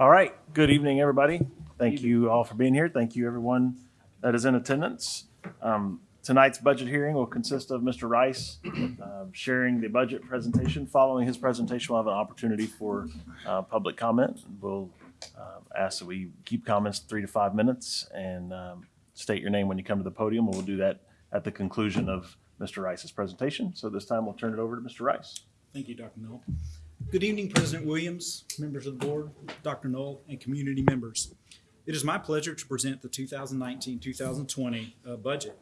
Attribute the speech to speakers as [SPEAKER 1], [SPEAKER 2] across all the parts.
[SPEAKER 1] All right, good evening, everybody. Thank you all for being here. Thank you, everyone that is in attendance. Um, Tonight's budget hearing will consist of Mr. Rice um, sharing the budget presentation. Following his presentation, we'll have an opportunity for uh, public comment. We'll uh, ask that we keep comments three to five minutes and um, state your name when you come to the podium. and We'll do that at the conclusion of Mr. Rice's presentation. So this time, we'll turn it over to Mr. Rice.
[SPEAKER 2] Thank you, Dr. Null. Good evening, President Williams, members of the board, Dr. Null, and community members. It is my pleasure to present the 2019-2020 uh, budget.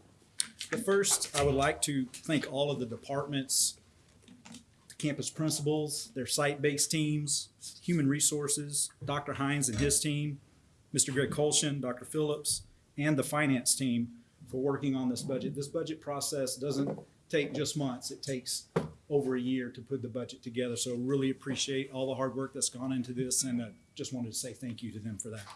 [SPEAKER 2] But first, I would like to thank all of the departments, the campus principals, their site-based teams, human resources, Dr. Hines and his team, Mr. Greg Colshan, Dr. Phillips, and the finance team for working on this budget. This budget process doesn't take just months. It takes over a year to put the budget together. So really appreciate all the hard work that's gone into this and uh, just wanted to say thank you to them for that.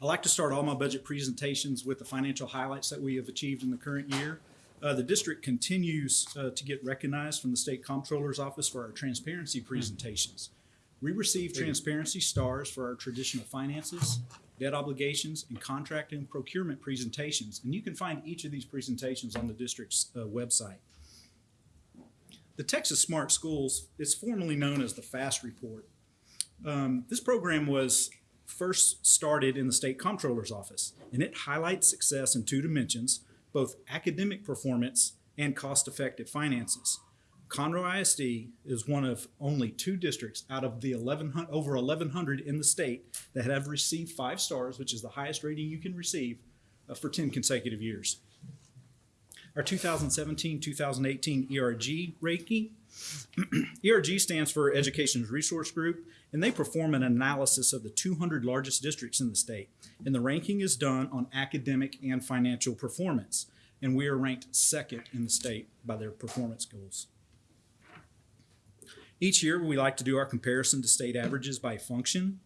[SPEAKER 2] I like to start all my budget presentations with the financial highlights that we have achieved in the current year. Uh, the district continues uh, to get recognized from the state comptroller's office for our transparency presentations. We receive transparency stars for our traditional finances, debt obligations, and contract and procurement presentations. And you can find each of these presentations on the district's uh, website. The Texas Smart Schools is formerly known as the FAST Report. Um, this program was first started in the state comptroller's office, and it highlights success in two dimensions, both academic performance and cost-effective finances. Conroe ISD is one of only two districts out of the 1100, over 1,100 in the state that have received five stars, which is the highest rating you can receive, uh, for 10 consecutive years. Our 2017-2018 ERG ranking, ERG stands for Education's Resource Group, and they perform an analysis of the 200 largest districts in the state. And the ranking is done on academic and financial performance. And we are ranked second in the state by their performance goals. Each year, we like to do our comparison to state averages by function.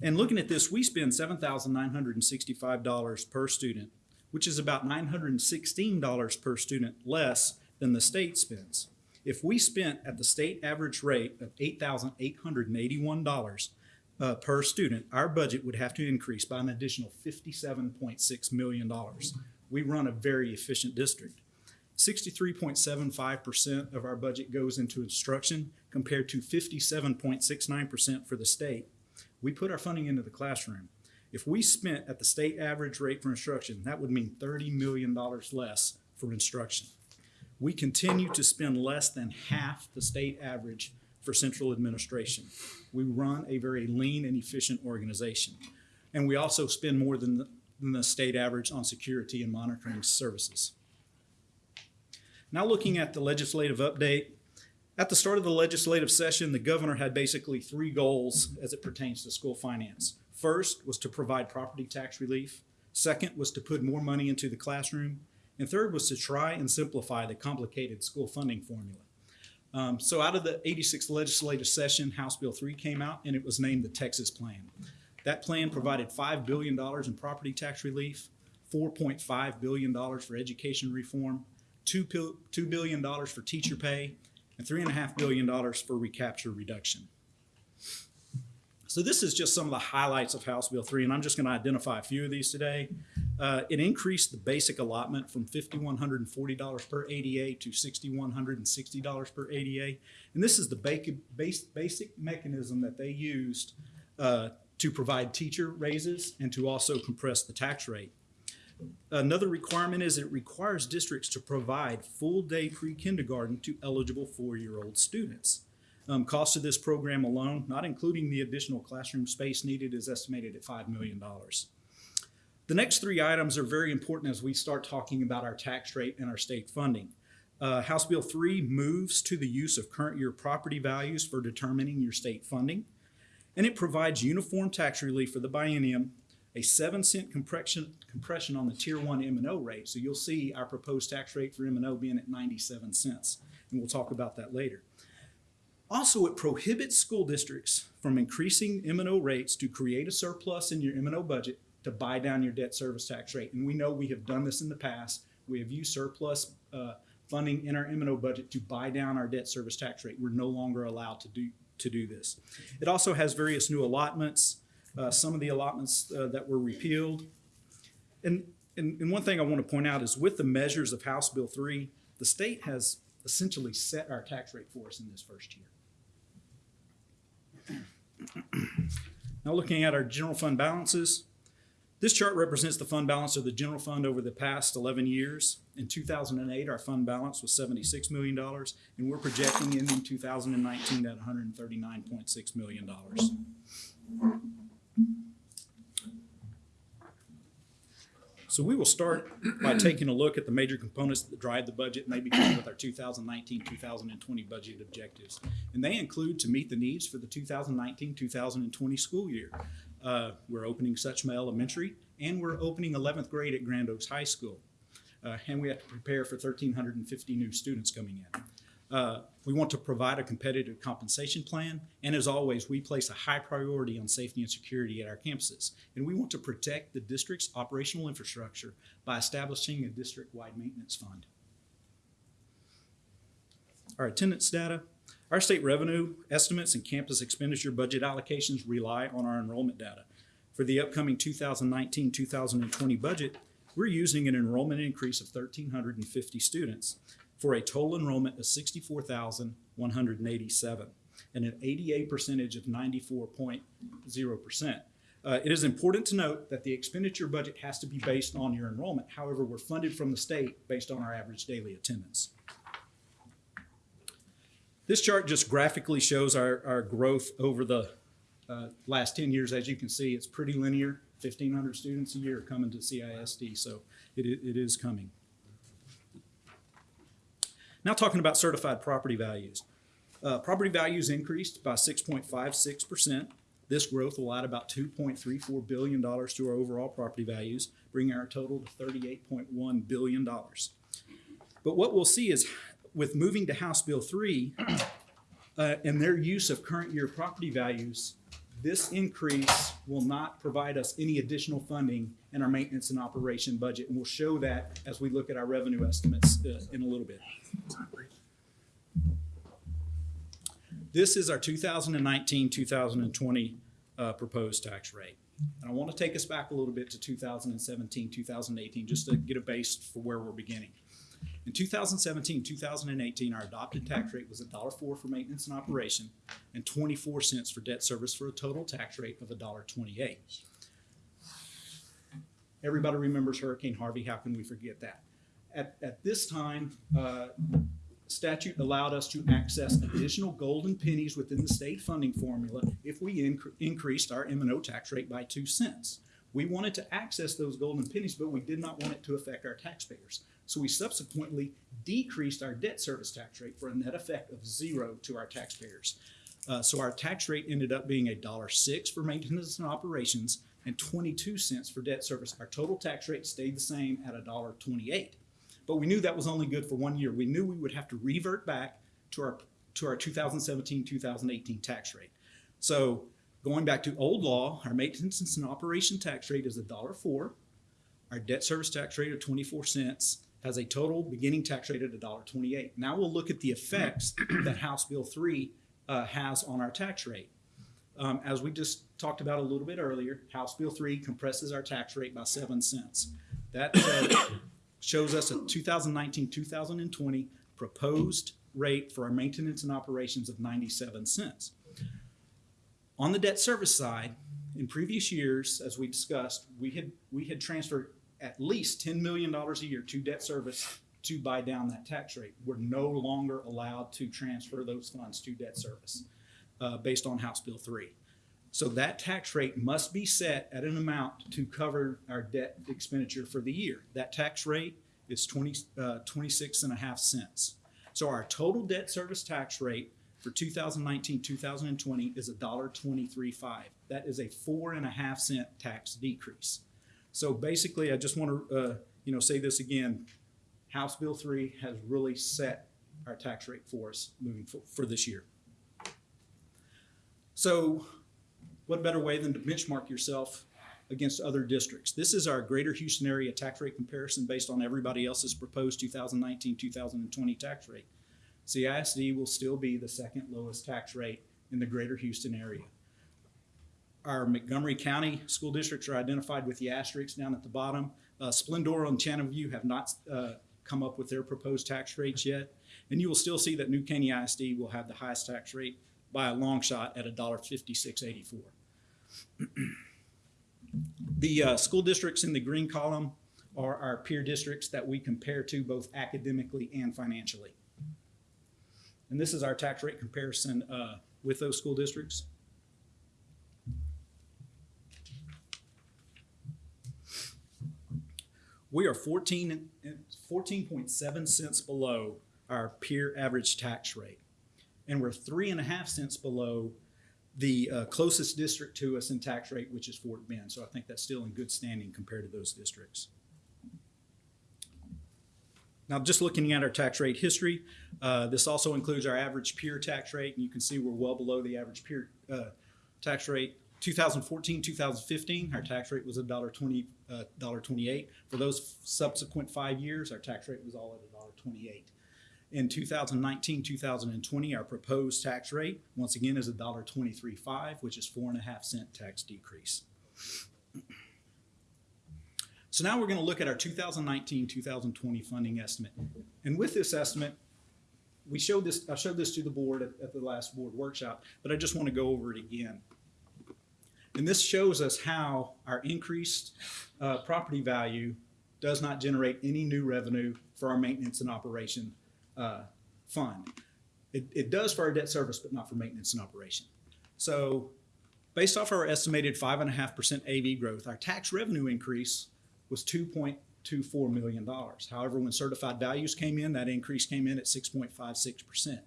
[SPEAKER 2] And looking at this, we spend $7,965 per student, which is about $916 per student less than the state spends. If we spent at the state average rate of $8,881 uh, per student, our budget would have to increase by an additional $57.6 million. We run a very efficient district. 63.75% of our budget goes into instruction compared to 57.69% for the state. We put our funding into the classroom. If we spent at the state average rate for instruction, that would mean $30 million less for instruction. We continue to spend less than half the state average for central administration. We run a very lean and efficient organization. And we also spend more than the, than the state average on security and monitoring services. Now looking at the legislative update, at the start of the legislative session, the governor had basically three goals as it pertains to school finance. First was to provide property tax relief. Second was to put more money into the classroom. And third was to try and simplify the complicated school funding formula. Um, so out of the 86th legislative session, House Bill 3 came out and it was named the Texas Plan. That plan provided $5 billion in property tax relief, $4.5 billion for education reform, $2, $2 billion for teacher pay, and $3.5 billion for recapture reduction. So this is just some of the highlights of House Bill 3, and I'm just going to identify a few of these today. Uh, it increased the basic allotment from $5,140 per ADA to $6,160 per ADA. And this is the basic mechanism that they used uh, to provide teacher raises and to also compress the tax rate. Another requirement is it requires districts to provide full-day pre-kindergarten to eligible four-year-old students. Um, cost of this program alone, not including the additional classroom space needed, is estimated at $5 million. The next three items are very important as we start talking about our tax rate and our state funding. Uh, House Bill 3 moves to the use of current year property values for determining your state funding, and it provides uniform tax relief for the biennium a seven cent compression, compression on the tier one M&O rate. So you'll see our proposed tax rate for M&O being at 97 cents. And we'll talk about that later. Also, it prohibits school districts from increasing M&O rates to create a surplus in your M&O budget to buy down your debt service tax rate. And we know we have done this in the past. We have used surplus uh, funding in our M&O budget to buy down our debt service tax rate. We're no longer allowed to do, to do this. It also has various new allotments, uh, some of the allotments uh, that were repealed. And, and, and one thing I want to point out is with the measures of House Bill 3, the state has essentially set our tax rate for us in this first year. Now, looking at our general fund balances, this chart represents the fund balance of the general fund over the past 11 years. In 2008, our fund balance was $76 million, and we're projecting in 2019 at $139.6 million. So we will start by taking a look at the major components that drive the budget, and maybe begin with our 2019, 2020 budget objectives. And they include to meet the needs for the 2019, 2020 school year. Uh, we're opening Suchma Elementary, and we're opening 11th grade at Grand Oaks High School. Uh, and we have to prepare for 1,350 new students coming in. Uh, we want to provide a competitive compensation plan, and as always, we place a high priority on safety and security at our campuses. And we want to protect the district's operational infrastructure by establishing a district-wide maintenance fund. Our attendance data. Our state revenue estimates and campus expenditure budget allocations rely on our enrollment data. For the upcoming 2019-2020 budget, we're using an enrollment increase of 1,350 students for a total enrollment of 64,187 and an ADA percentage of 94.0%. Uh, it is important to note that the expenditure budget has to be based on your enrollment. However, we're funded from the state based on our average daily attendance. This chart just graphically shows our, our growth over the uh, last 10 years. As you can see, it's pretty linear. 1,500 students a year coming to CISD, so it, it is coming. Now talking about certified property values. Uh, property values increased by 6.56%. This growth will add about $2.34 billion to our overall property values, bringing our total to $38.1 billion. But what we'll see is with moving to House Bill 3 uh, and their use of current year property values, this increase will not provide us any additional funding in our maintenance and operation budget, and we'll show that as we look at our revenue estimates uh, in a little bit. This is our 2019, 2020 uh, proposed tax rate. And I want to take us back a little bit to 2017, 2018, just to get a base for where we're beginning. In 2017, 2018, our adopted tax rate was $1.04 for maintenance and operation and 24 cents for debt service for a total tax rate of $1.28. Everybody remembers Hurricane Harvey. How can we forget that? At, at this time, uh, statute allowed us to access additional golden pennies within the state funding formula if we inc- increased our M and O tax rate by two cents. We wanted to access those golden pennies, but we did not want it to affect our taxpayers. So we subsequently decreased our debt service tax rate for a net effect of zero to our taxpayers. Uh, so our tax rate ended up being a dollar six for maintenance and operations and 22 cents for debt service. Our total tax rate stayed the same at a dollar 28. But we knew that was only good for one year. We knew we would have to revert back to our to our 2017-2018 tax rate. So going back to old law, our maintenance and operation tax rate is a dollar four. Our debt service tax rate of 24 cents has a total beginning tax rate of $1.28. Now we'll look at the effects that House Bill 3 uh, has on our tax rate. Um, as we just talked about a little bit earlier, House Bill 3 compresses our tax rate by 7 cents. That uh, shows us a 2019 2020 proposed rate for our maintenance and operations of 97 cents. On the debt service side, in previous years, as we discussed, we had we had transferred at least $10 million a year to debt service to buy down that tax rate. We're no longer allowed to transfer those funds to debt service uh, based on House Bill 3. So that tax rate must be set at an amount to cover our debt expenditure for the year. That tax rate is 20, uh, 26 and a half cents. So our total debt service tax rate for 2019 2020 is $1.235. That is a four and a half cent tax decrease. So basically, I just want to, uh, you know, say this again. House Bill 3 has really set our tax rate for us moving for, for this year. So what better way than to benchmark yourself against other districts? This is our greater Houston area tax rate comparison based on everybody else's proposed 2019-2020 tax rate. CISD will still be the second lowest tax rate in in the greater Houston area. Our Montgomery County school districts are identified with the asterisks down at the bottom. Uh, Splendora and Channel have not uh, come up with their proposed tax rates yet. And you will still see that New Caney ISD will have the highest tax rate by a long shot at $1.5684. The uh, school districts in the green column are our peer districts that we compare to both academically and financially. And this is our tax rate comparison uh, with those school districts. We are 14, 14.7 cents below our peer average tax rate. And we're three and a half cents below the uh, closest district to us in tax rate, which is Fort Bend. So I think that's still in good standing compared to those districts. Now, just looking at our tax rate history, uh, this also includes our average peer tax rate, and you can see we're well below the average peer uh, tax rate. 2014, 2015, our tax rate was $1.20, uh, $1.28. For those subsequent five years, our tax rate was all at $1.28. In 2019, 2020, our proposed tax rate, once again, is $1.235, which is four and a half cent tax decrease. So now we're going to look at our 2019, 2020 funding estimate. And with this estimate, we showed this, I showed this to the board at, at the last board workshop, but I just want to go over it again. And this shows us how our increased uh, property value does not generate any new revenue for our maintenance and operation uh, fund. It, it does for our debt service, but not for maintenance and operation. So based off our estimated five and a half percent AV growth, our tax revenue increase was two point two four million dollars. However, when certified values came in, that increase came in at six point five six percent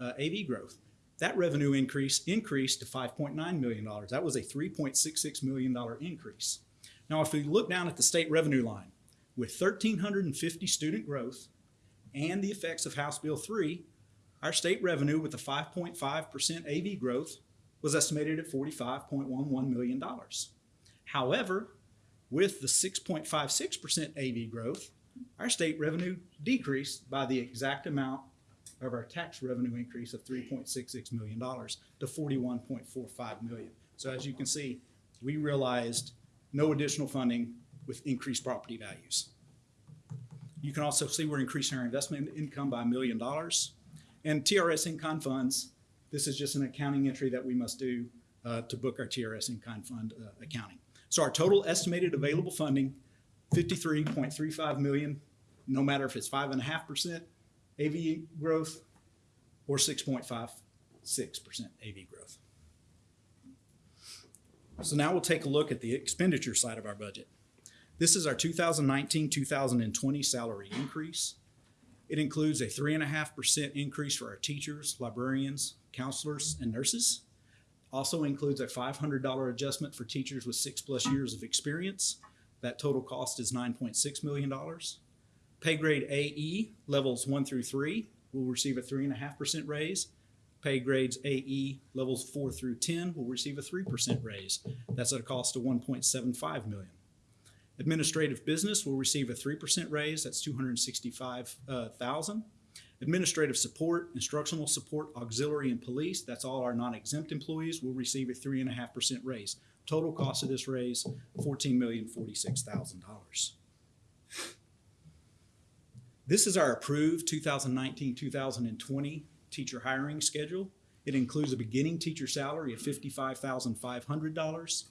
[SPEAKER 2] uh, AV growth. That revenue increase increased to five point nine million dollars. That was a three point six six million dollar increase. Now, if we look down at the state revenue line, with thirteen hundred and fifty student growth and the effects of House Bill three, our state revenue with a five point five percent AV growth was estimated at forty-five point one one million dollars. However, with the 6.56% AV growth, our state revenue decreased by the exact amount of our tax revenue increase of $3.66 million to $41.45 million. So as you can see, we realized no additional funding with increased property values. You can also see we're increasing our investment income by a million dollars. And TRS in-kind funds, this is just an accounting entry that we must do uh, to book our TRS in-kind fund uh, accounting. So our total estimated available funding, 53.35 million, no matter if it's 5.5%, AV growth or six point five six percent AV growth. So now we'll take a look at the expenditure side of our budget. This is our 2019-2020 salary increase. It includes a three and a half percent increase for our teachers, librarians, counselors, and nurses. Also includes a $500 adjustment for teachers with six plus years of experience. That total cost is $9.6 million. Pay grade AE, levels one through three, will receive a 3.5% raise. Pay grades AE, levels four through 10, will receive a 3% raise. That's at a cost of 1.75 million. Administrative business will receive a 3% raise, that's 265,000. Uh, Administrative support, instructional support, auxiliary, and police, that's all our non-exempt employees, will receive a 3.5% raise. Total cost of this raise, $14,046,000. This is our approved 2019-2020 teacher hiring schedule. It includes a beginning teacher salary of fifty-five thousand five hundred dollars.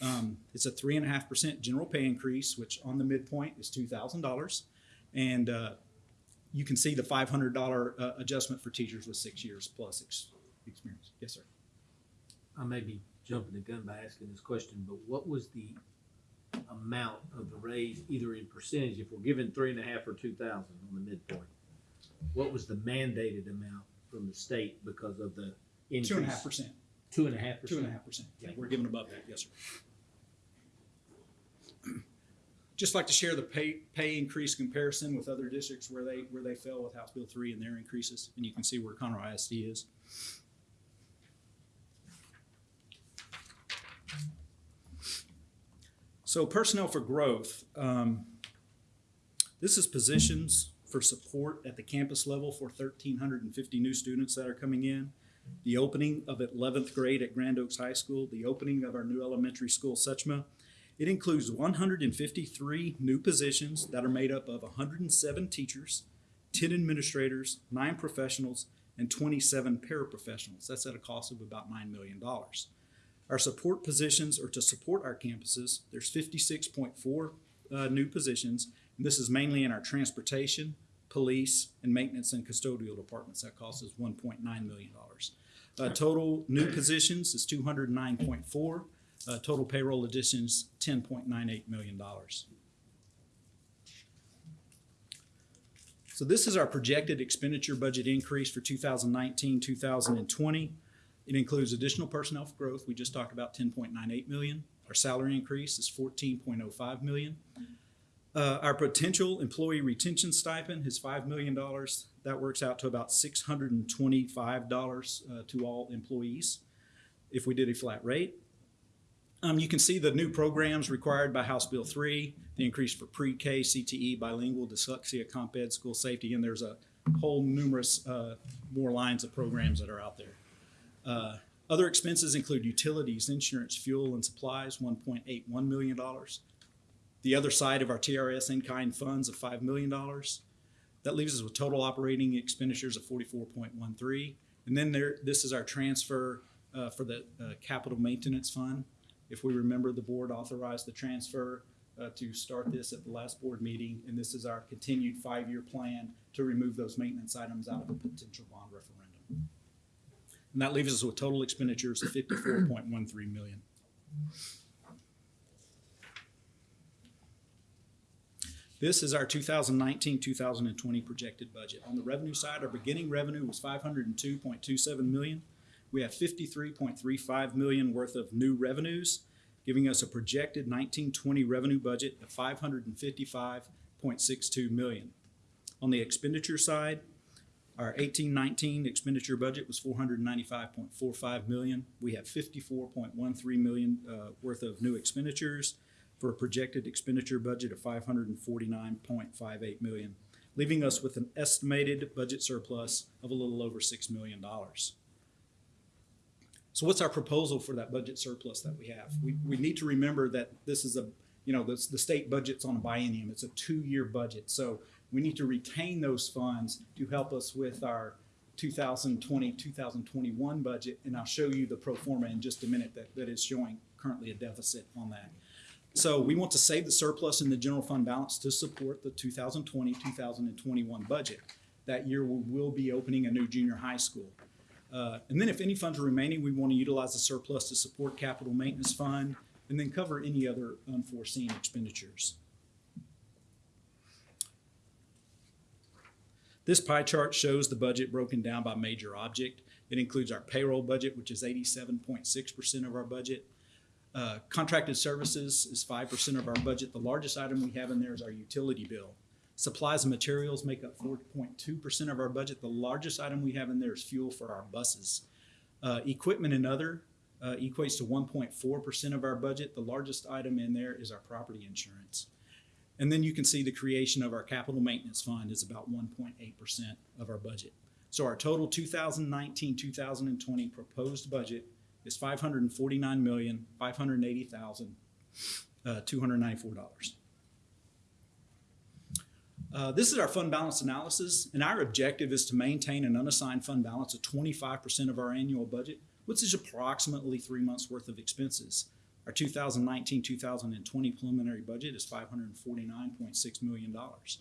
[SPEAKER 2] Um, it's a three and a half percent general pay increase, which on the midpoint is two thousand dollars. And, uh, you can see the five hundred dollar uh, adjustment for teachers with six years plus ex- experience. Yes, sir.
[SPEAKER 3] I may be jumping the gun by asking this question, but what was the amount of the raise, either in percentage, if we're given three and a half or two thousand on the midpoint? What was the mandated amount from the state because of the increase?
[SPEAKER 2] Two and a half percent.
[SPEAKER 3] Two and a half percent?
[SPEAKER 2] and a half percent. Yeah, we're giving above that. Yes, sir. Just like to share the pay pay increase comparison with other districts where they where they fell with House Bill three and their increases, and you can see where Conroe ISD is. So personnel for growth. Um, this is positions for support at the campus level for 1,350 new students that are coming in. the opening of eleventh grade at Grand Oaks High School, the opening of our new elementary school, Suchma. It includes one hundred and fifty-three new positions that are made up of hundred and seven teachers, ten administrators, nine professionals, and twenty-seven paraprofessionals. That's at a cost of about nine million dollars. Our support positions are to support our campuses. There's fifty-six point four uh, new positions, and this is mainly in our transportation, police, and maintenance and custodial departments. That cost us one point nine million dollars. Uh, total new positions is two hundred nine point four. Uh, total payroll additions, ten point nine eight million dollars. So this is our projected expenditure budget increase for 2019, 2020. It includes additional personnel growth. We just talked about 10.98 million. Our salary increase is 14.05 million. Uh, our potential employee retention stipend is $5 million. That works out to about $625 uh, to all employees if we did a flat rate. Um, you can see the new programs required by House Bill 3, the increase for pre-K, CTE, bilingual, dyslexia, comp ed, school safety, and there's a whole numerous uh, more lines of programs that are out there. Uh, other expenses include utilities, insurance, fuel, and supplies, $1.81 million. The other side of our TRS in-kind funds of $5 million. That leaves us with total operating expenditures of 44.13. And then there, this is our transfer uh, for the uh, capital maintenance fund. If we remember, the board authorized the transfer uh, to start this at the last board meeting, and this is our continued five-year plan to remove those maintenance items out of a potential bond referendum. And that leaves us with total expenditures of fifty-four point one three million. This is our 2019-2020 projected budget. On the revenue side, our beginning revenue was five hundred and two point two seven million. We have fifty-three point three five million worth of new revenues, giving us a projected nineteen twenty revenue budget of five hundred and fifty-five point six two million. On the expenditure side, our eighteen nineteen expenditure budget was four hundred and ninety-five point four five million. We have fifty-four point one three million uh, worth of new expenditures for a projected expenditure budget of five hundred and forty-nine point five eight million, leaving us with an estimated budget surplus of a little over six million dollars. So what's our proposal for that budget surplus that we have? We, we need to remember that this is a, you know, this, the state budget's on a biennium. It's a two-year budget. So we need to retain those funds to help us with our 2020, 2021 budget. And I'll show you the pro forma in just a minute that, that is showing currently a deficit on that. So we want to save the surplus in the general fund balance to support the 2020, 2021 budget. That year we will be opening a new junior high school. Uh, and then if any funds are remaining, we want to utilize the surplus to support capital maintenance fund and then cover any other unforeseen expenditures. This pie chart shows the budget broken down by major object. It includes our payroll budget, which is eighty-seven point six percent of our budget. Uh, contracted services is five percent of our budget. The largest item we have in there is our utility bill. Supplies and materials make up four point two percent of our budget. The largest item we have in there is fuel for our buses. Uh, equipment and other uh, equates to one point four percent of our budget. The largest item in there is our property insurance. And then you can see the creation of our capital maintenance fund is about one point eight percent of our budget. So our total 2019-2020 proposed budget is five hundred and forty-nine million, five hundred and eighty thousand, uh. Uh, this is our fund balance analysis, and our objective is to maintain an unassigned fund balance of twenty-five percent of our annual budget, which is approximately three months' worth of expenses. Our 2019-2020 preliminary budget is five hundred and forty-nine point six million dollars.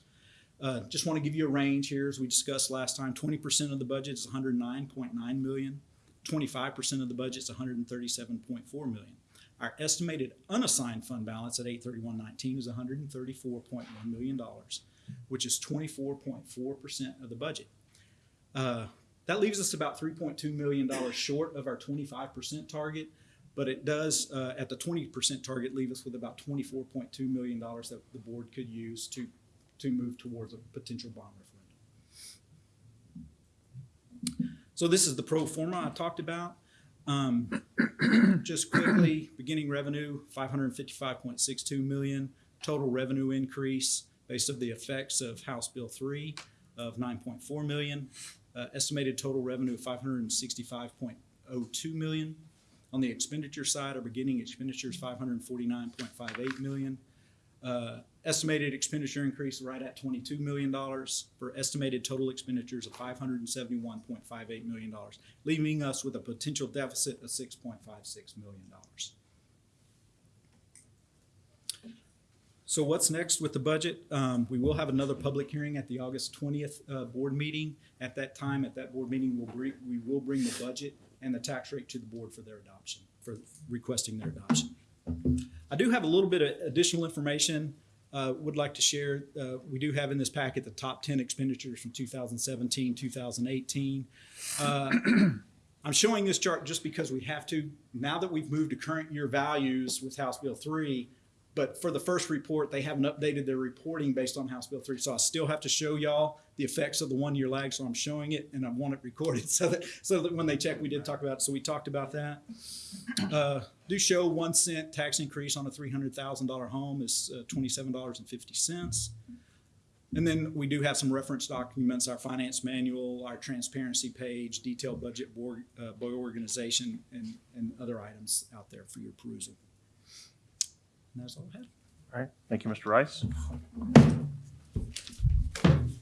[SPEAKER 2] Uh, just want to give you a range here, as we discussed last time. Twenty percent of the budget is one hundred nine point nine million. Twenty-five percent of the budget is one hundred and thirty-seven point four million. Our estimated unassigned fund balance at eight thirty-one nineteen is one hundred and thirty-four point one million dollars, which is twenty-four point four percent of the budget. Uh, that leaves us about three point two million dollars short of our twenty-five percent target, but it does, uh, at the twenty percent target, leave us with about twenty-four point two million dollars that the board could use to, to move towards a potential bond referendum. So this is the pro forma I talked about. Um, just quickly, beginning revenue, five hundred and fifty-five point six two million. Total revenue increase based of the effects of House Bill three of nine point four million. uh, estimated total revenue of five hundred and sixty-five point oh two million. On the expenditure side, our beginning point five eight million. Uh, estimated expenditure increase right at twenty-two million dollars for estimated total expenditures of five hundred and seventy-one point five eight million dollars, leaving us with a potential deficit of six point five six million dollars. So what's next with the budget? Um, we will have another public hearing at the August twentieth, uh, board meeting. At that time, at that board meeting, we'll bring, we will bring the budget and the tax rate to the board for their adoption, for requesting their adoption. I do have a little bit of additional information, uh, would like to share. Uh, we do have in this packet the top ten expenditures from 2017, 2018. Uh, I'm showing this chart just because we have to, now that we've moved to current year values with House Bill three, but for the first report, they haven't updated their reporting based on House Bill three. So I still have to show y'all the effects of the one-year lag. So I'm showing it and I want it recorded so that, so that when they check, we did talk about it. So we talked about that. Uh, do show one cent tax increase on a three hundred thousand dollar home is uh, twenty-seven dollars and fifty cents. And then we do have some reference documents, our finance manual, our transparency page, detailed budget board, uh, organization, and, and other items out there for your perusal. And that's all I have.
[SPEAKER 1] All right, thank you, Mr. Rice.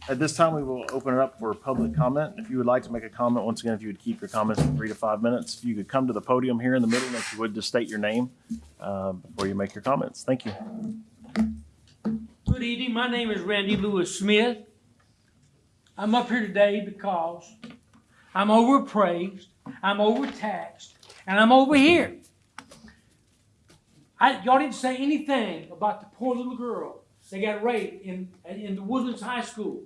[SPEAKER 1] At this time, we will open it up for public comment. If you would like to make a comment, once again, if you would keep your comments to three to five minutes, if you could come to the podium here in the middle, and if you would just state your name uh, before you make your comments. Thank you.
[SPEAKER 4] Good evening. My name is Randy Lewis Smith. I'm up here today because I'm overpraised, I'm overtaxed, and I'm over here. I, y'all didn't say anything about the poor little girl that got raped in, in the Woodlands High School.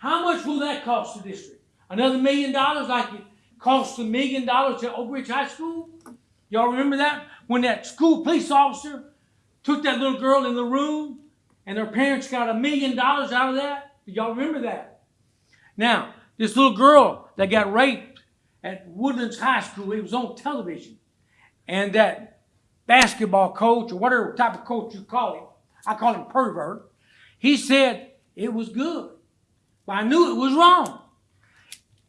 [SPEAKER 4] How much will that cost the district? Another million dollars like it cost a million dollars to Oak Ridge High School? Y'all remember that? When that school police officer took that little girl in the room and her parents got a million dollars out of that? Y'all remember that? Now, this little girl that got raped at Woodlands High School, it was on television. And that basketball coach, or whatever type of coach you call him, I call him pervert, he said it was good. But I knew it was wrong.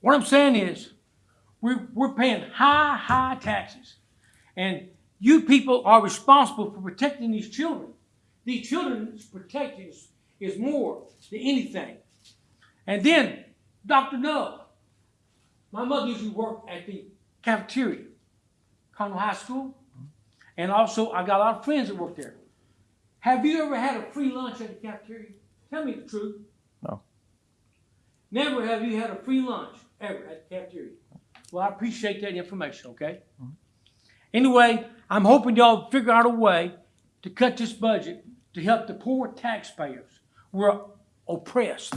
[SPEAKER 4] What I'm saying is, we're, we're paying high, high taxes. And you people are responsible for protecting these children. These children's protection is, is more than anything. And then, Dr. Dove, my mother used to work at the cafeteria, Conroe High School. And also, I got a lot of friends that work there. Have you ever had a free lunch at the cafeteria? Tell me the truth. Never have you had a free lunch ever at the cafeteria. Well, I appreciate that information, okay? Anyway, I'm hoping y'all figure out a way to cut this budget to help the poor taxpayers. We're oppressed.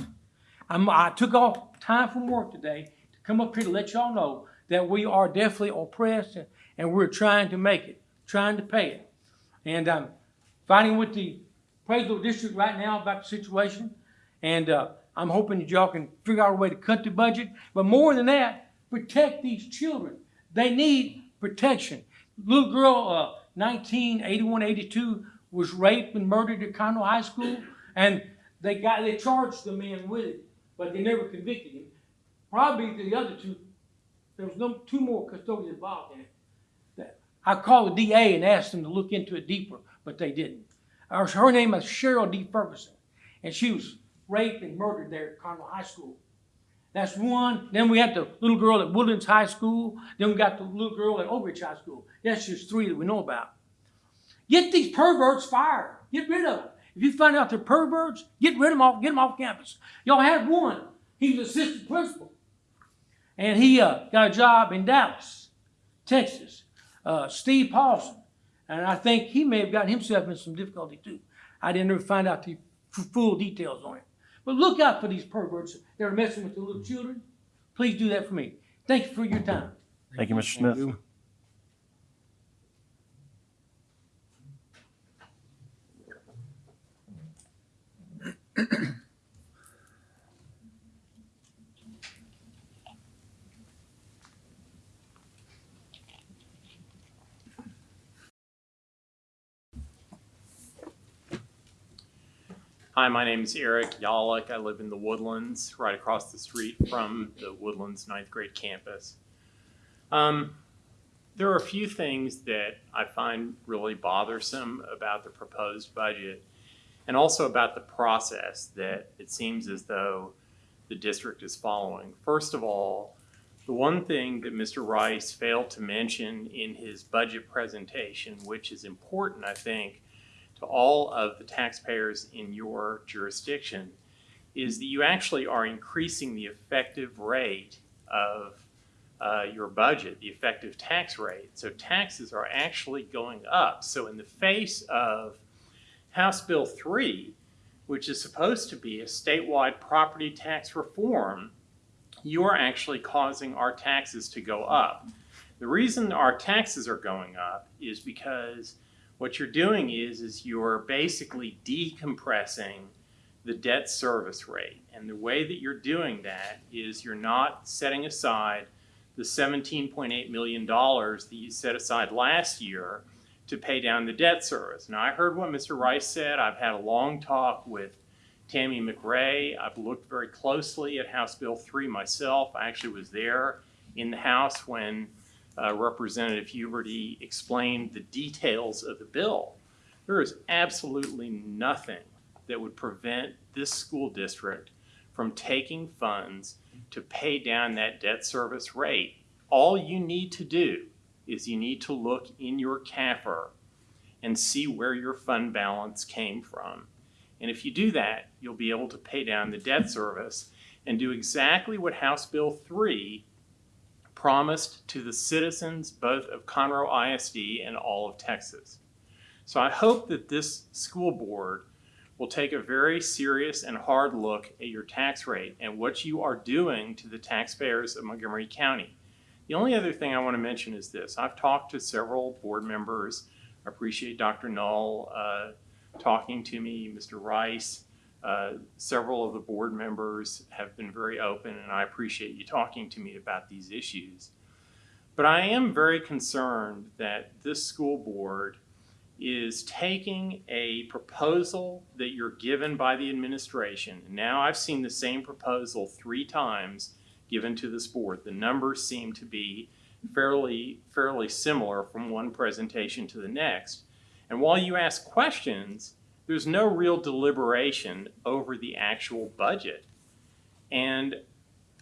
[SPEAKER 4] I'm, I took off time from work today to come up here to let y'all know that we are definitely oppressed and, and we're trying to make it, trying to pay it. And I'm fighting with the appraisal district right now about the situation. And uh, I'm hoping that y'all can figure out a way to cut the budget. But more than that, protect these children. They need protection. Little girl, uh, 1981, 82, was raped and murdered at Conroe High School, and they got they charged the man with it, but they never convicted him. Probably the other two, there was no two more custodians involved in it. That- I called the DA and asked them to look into it deeper, but they didn't. Her, her name is Cheryl D. Fergeson, and she was raped and murdered there at Conroe High School. That's one. Then we had the little girl at Woodlands High School. Then we got the little girl at Oak Ridge High School. That's just three that we know about. Get these perverts fired. Get rid of them. If you find out they're perverts, get rid of them off. Get them off campus. Y'all had one. He was assistant principal, and he uh, got a job in Dallas, Texas. Uh, Steve Paulson, and I think he may have gotten himself in some difficulty too. I didn't ever find out the full details on it. But look out for these perverts that are messing with the little children. Please do that for me. Thank you for your time.
[SPEAKER 1] Thank you, Mr. Smith. You.
[SPEAKER 5] Hi, my name is Eric Yollick. I live in the Woodlands, right across the street from the Woodlands ninth grade campus. Um, there are a few things that I find really bothersome about the proposed budget and also about the process that it seems as though the district is following. First of all, the one thing that Mr. Rice failed to mention in his budget presentation, which is important, I think, all of the taxpayers in your jurisdiction, is that you actually are increasing the effective rate of uh, your budget, the effective tax rate. So taxes are actually going up. So in the face of House Bill 3, which is supposed to be a statewide property tax reform, you are actually causing our taxes to go up. The reason our taxes are going up is because what you're doing is, is you're basically decompressing the debt service rate. And the way that you're doing that is you're not setting aside the $17.8 million that you set aside last year to pay down the debt service. Now, I heard what Mr. Rice said. I've had a long talk with Tammy McRae. I've looked very closely at House Bill 3 myself. I actually was there in the House when uh, Representative Huberty explained the details of the bill. There is absolutely nothing that would prevent this school district from taking funds to pay down that debt service rate. All you need to do is you need to look in your CAFR and see where your fund balance came from. And if you do that, you'll be able to pay down the debt service and do exactly what House Bill 3 promised to the citizens both of Conroe ISD and all of Texas. So I hope that this school board will take a very serious and hard look at your tax rate and what you are doing to the taxpayers of Montgomery County. The only other thing I want to mention is this. I've talked to several board members. I appreciate Dr. Null uh, talking to me, Mr. Rice. Uh, several of the board members have been very open, and I appreciate you talking to me about these issues. But I am very concerned that this school board is taking a proposal that you're given by the administration. Now I've seen the same proposal three times given to this board. The numbers seem to be fairly, fairly similar from one presentation to the next. And while you ask questions, there's no real deliberation over the actual budget. And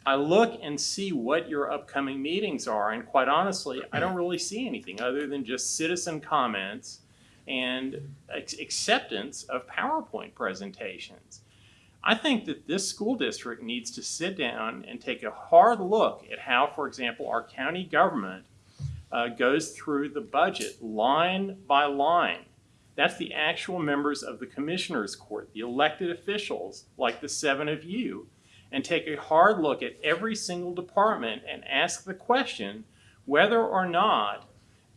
[SPEAKER 5] I look and see what your upcoming meetings are, and quite honestly, I don't really see anything other than just citizen comments and acceptance of PowerPoint presentations. I think that this school district needs to sit down and take a hard look at how, for example, our county government uh, goes through the budget line by line. That's the actual members of the commissioners court, the elected officials, like the seven of you, and take a hard look at every single department and ask the question whether or not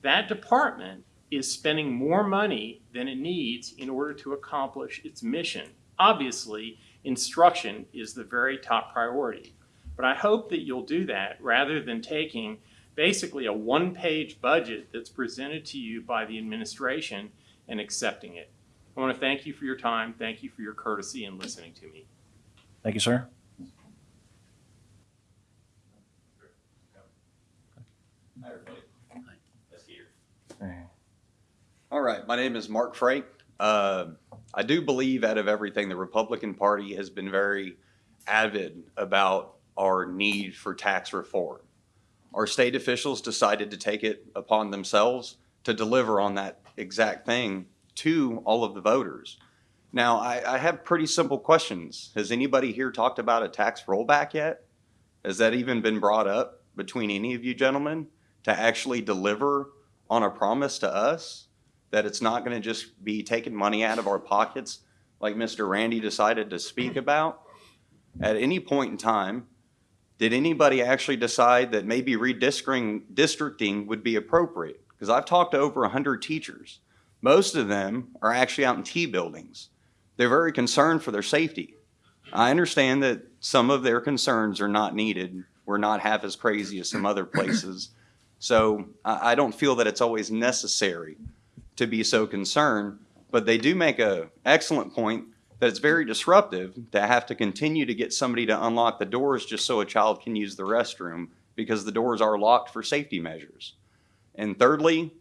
[SPEAKER 5] that department is spending more money than it needs in order to accomplish its mission. Obviously, instruction is the very top priority. But I hope that you'll do that rather than taking basically a one-page budget that's presented to you by the administration and accepting it. I want to thank you for your time. Thank you for your courtesy in listening to me.
[SPEAKER 1] Thank you, sir.
[SPEAKER 5] Hi, everybody. Let's hear.
[SPEAKER 6] All right, my name is Mark Frank. Uh, I do believe out of everything, the Republican Party has been very avid about our need for tax reform. Our state officials decided to take it upon themselves to deliver on that exact thing to all of the voters. Now, I, I have pretty simple questions. Has anybody here talked about a tax rollback yet? Has that even been brought up between any of you gentlemen to actually deliver on a promise to us? that it's not going to just be taking money out of our pockets like Mr. Randy decided to speak about? At any point in time, did anybody actually decide that maybe redistricting districting would be appropriate? Because I've talked to over 100 teachers. Most of them are actually out in T buildings. They're very concerned for their safety. I understand that some of their concerns are not needed. We're not half as crazy as some other places. So I, I don't feel that it's always necessary to be so concerned, but they do make a excellent point that it's very disruptive to have to continue to get somebody to unlock the doors just so a child can use the restroom because the doors are locked for safety measures. And thirdly,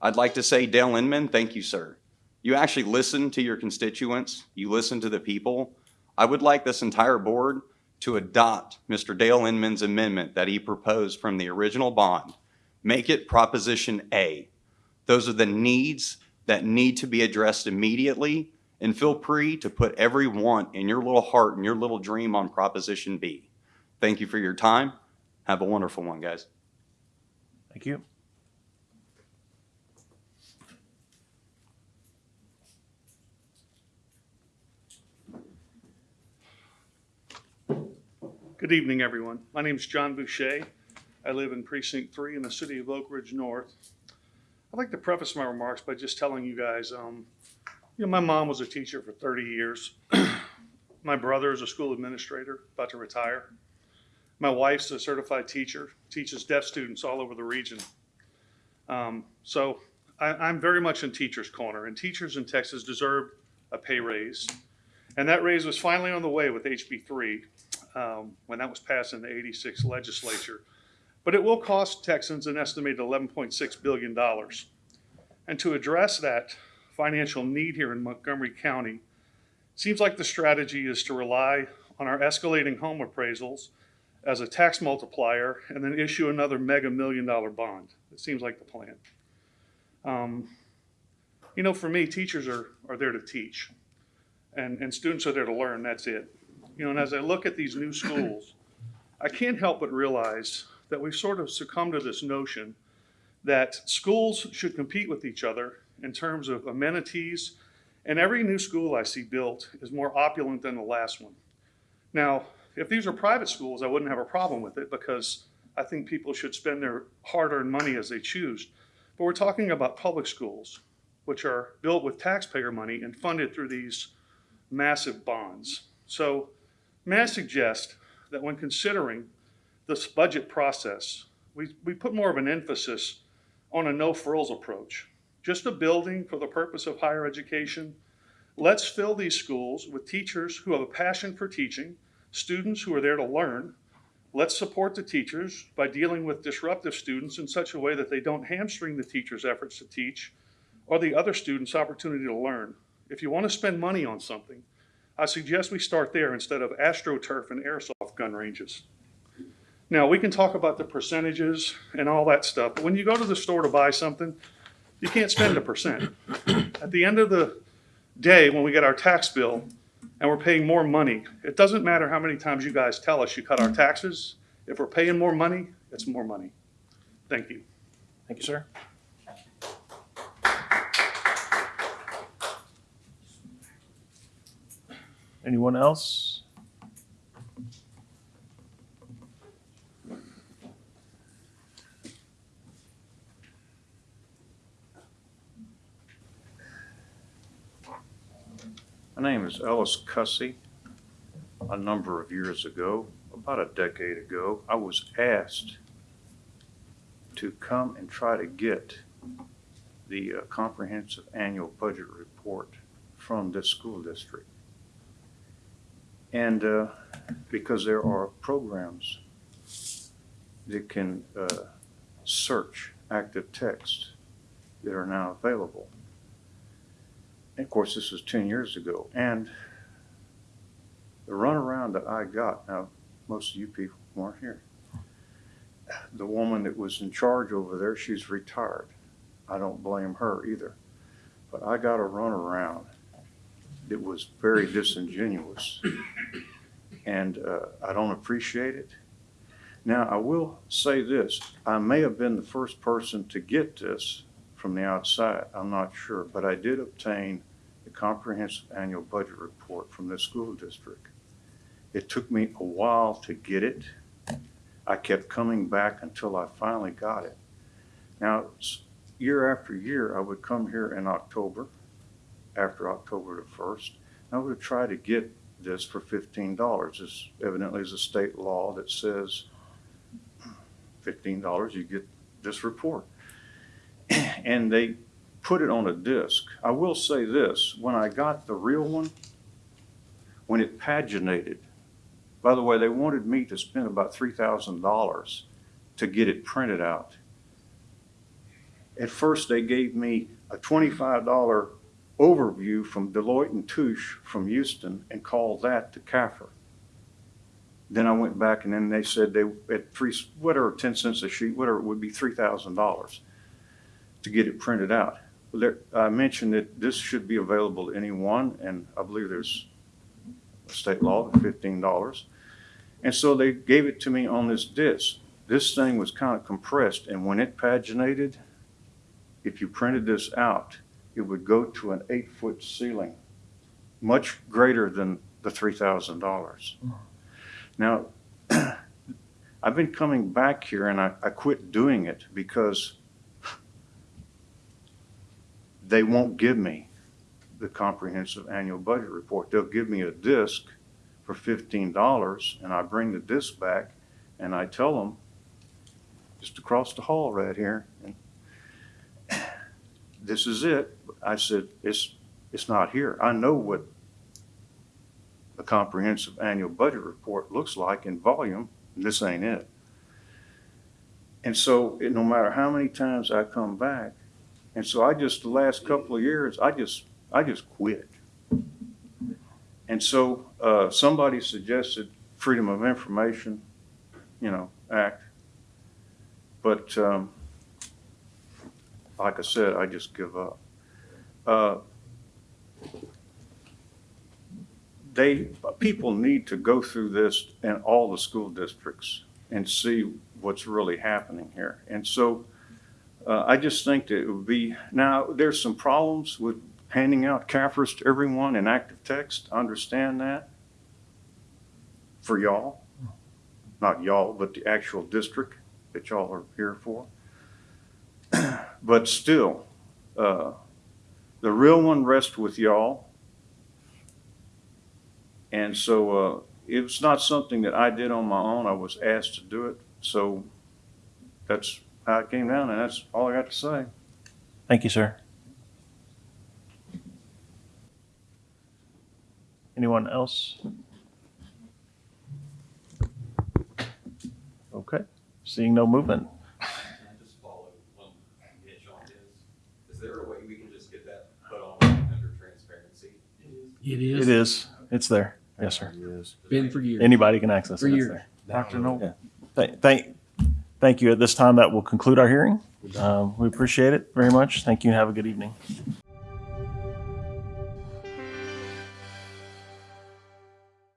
[SPEAKER 6] I'd like to say, Dale Inman, thank you, sir. You actually listen to your constituents, you listen to the people. I would like this entire board to adopt Mr. Dale Inman's amendment that he proposed from the original bond. Make it Proposition A. Those are the needs that need to be addressed immediately, and feel free to put every want in your little heart and your little dream on Proposition B. Thank you for your time. Have a wonderful one, guys.
[SPEAKER 1] Thank you.
[SPEAKER 7] Good evening, everyone. My name is John Boucher. I live in Precinct Three in the city of Oak Ridge North. I'd like to preface my remarks by just telling you guys, um, you know, my mom was a teacher for thirty years. My brother is a school administrator, about to retire. My wife's a certified teacher, teaches deaf students all over the region. Um, so I, I'm very much in teachers' corner, and teachers in Texas deserve a pay raise. And that raise was finally on the way with HB three, um, when that was passed in the 86 legislature. But it will cost Texans an estimated $11.6 billion. And to address that financial need here in Montgomery County, seems like the strategy is to rely on our escalating home appraisals as a tax multiplier and then issue another mega million dollar bond. It seems like the plan. Um, you know, for me, teachers are, are there to teach and, and students are there to learn. That's it. You know, and as I look at these new schools, I can't help but realize that we've sort of succumbed to this notion that schools should compete with each other in terms of amenities, and every new school I see built is more opulent than the last one. Now, if these were private schools, I wouldn't have a problem with it because I think people should spend their hard-earned money as they choose. But we're talking about public schools, which are built with taxpayer money and funded through these massive bonds. So may I suggest that when considering this budget process, we, we put more of an emphasis on a no frills approach. Just a building for the purpose of higher education. Let's fill these schools with teachers who have a passion for teaching, students who are there to learn. Let's support the teachers by dealing with disruptive students in such a way that they don't hamstring the teachers' efforts to teach or the other students' opportunity to learn. If you want to spend money on something, I suggest we start there instead of AstroTurf and airsoft gun ranges. Now, we can talk about the percentages and all that stuff, but when you go to the store to buy something, you can't spend a percent. At the end of the day, when we get our tax bill and we're paying more money, it doesn't matter how many times you guys tell us you cut our taxes. If we're paying more money, it's more money. Thank you.
[SPEAKER 1] Thank you, sir. Anyone else?
[SPEAKER 8] My name is Ellis Cussy. A number of years ago, about a decade ago, I was asked to come and try to get the uh, comprehensive annual budget report from this school district. And uh, because there are programs that can uh, search active text that are now available. And of course, this was 10 years ago. And the runaround that I got, now, most of you people weren't here. The woman that was in charge over there, she's retired. I don't blame her either. But I got a runaround that was very disingenuous. And uh, I don't appreciate it. Now, I will say this I may have been the first person to get this from the outside. I'm not sure, but I did obtain the comprehensive annual budget report from this school district. It took me a while to get it. I kept coming back until I finally got it. Now, year after year, I would come here in October, after October the first. I would try to get this for fifteen dollars. This evidently is a state law that says fifteen dollars, you get this report and they put it on a disc. I will say this, when I got the real one, when it paginated. By the way, they wanted me to spend about three thousand dollars to get it printed out. At first, they gave me a twenty-five dollar overview from Deloitte and Touche from Houston and called that to CAFR. Then I went back and then they said they, at three, whatever, ten cents a sheet, whatever, it would be three thousand dollars to get it printed out. There, I mentioned that this should be available to anyone, and I believe there's a state law fifteen dollars. And so they gave it to me on this disc. This thing was kind of compressed, and when it paginated, if you printed this out, it would go to an eight-foot ceiling, much greater than the three thousand dollars. Now, I've been coming back here and I, I quit doing it because they won't give me the comprehensive annual budget report. They'll give me a disc for fifteen dollars and I bring the disc back and I tell them, just across the hall right here, and this is it. I said, it's, it's not here. I know what a comprehensive annual budget report looks like in volume, this ain't it. And so, it- no matter how many times I come back, and so I just, the last couple of years, I just, I just quit. And so, uh, somebody suggested Freedom of Information, you know, Act. But, um, like I said, I just give up. Uh, they, people need to go through this in all the school districts and see what's really happening here. And so uh, I just think that it would be, now, there's some problems with handing out CAFRs to everyone in active text. I understand that for y'all. Not y'all, but the actual district that y'all are here for. But still, uh, the real one rests with y'all. And so uh, it's not something that I did on my own. I was asked to do it. So that's how it came down, and that's all I got to say.
[SPEAKER 1] Thank you, sir. Anyone else? Okay, seeing no movement.
[SPEAKER 3] It
[SPEAKER 1] It is, it's there. Yes, sir. It is.
[SPEAKER 3] Been for years.
[SPEAKER 1] Anybody can access it.
[SPEAKER 3] For
[SPEAKER 1] It's
[SPEAKER 3] years.
[SPEAKER 1] there.
[SPEAKER 8] Dr. Null?
[SPEAKER 1] Yeah. Thank, thank, thank you. At this time, that will conclude our hearing. Um, We appreciate it very much. Thank you and have a good evening.